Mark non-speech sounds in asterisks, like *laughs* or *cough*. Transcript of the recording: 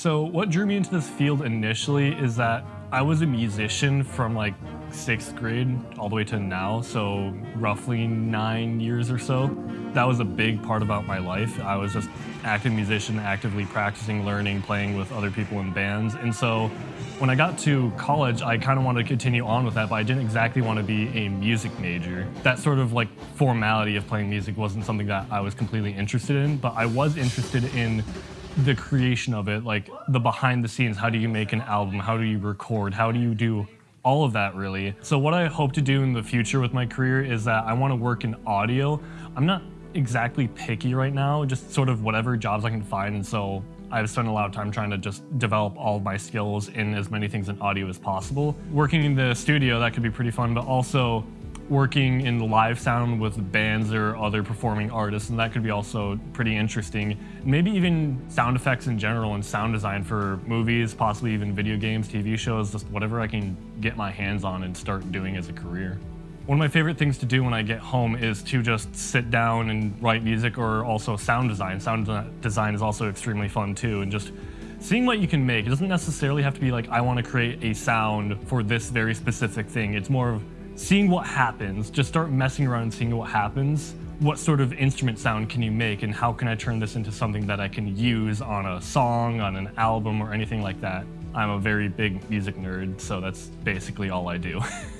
So what drew me into this field initially is that I was a musician from like sixth grade all the way to now, so roughly nine years or so. That was a big part about my life. I was just active musician, actively practicing, learning, playing with other people in bands. And so when I got to college, I kind of wanted to continue on with that, but I didn't exactly want to be a music major. That sort of like formality of playing music wasn't something that I was completely interested in, but I was interested in the creation of it, like the behind the scenes. How do you make an album? How do you record? How do you do all of that really? So what I hope to do in the future with my career is that I want to work in audio. I'm not exactly picky right now, just sort of whatever jobs I can find. And so I've spent a lot of time trying to just develop all of my skills in as many things in audio as possible. Working in the studio, that could be pretty fun, but also working in the live sound with bands or other performing artists, and that could be also pretty interesting. Maybe even sound effects in general and sound design for movies, possibly even video games, TV shows, just whatever I can get my hands on and start doing as a career. One of my favorite things to do when I get home is to just sit down and write music or also sound design. Sound design is also extremely fun too, and just seeing what you can make. It doesn't necessarily have to be like, I want to create a sound for this very specific thing. It's more of seeing what happens, just start messing around and seeing what happens. What sort of instrument sound can you make and how can I turn this into something that I can use on a song, on an album, or anything like that? I'm a very big music nerd, so that's basically all I do. *laughs*